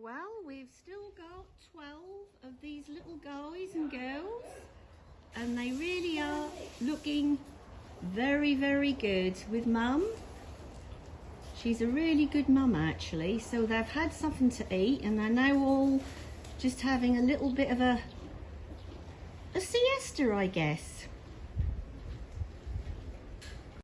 Well, we've still got 12 of these little guys and girls, and they really are looking very, very good with mum. She's a really good mum actually, so they've had something to eat and they're now all just having a little bit of a, a siesta, I guess.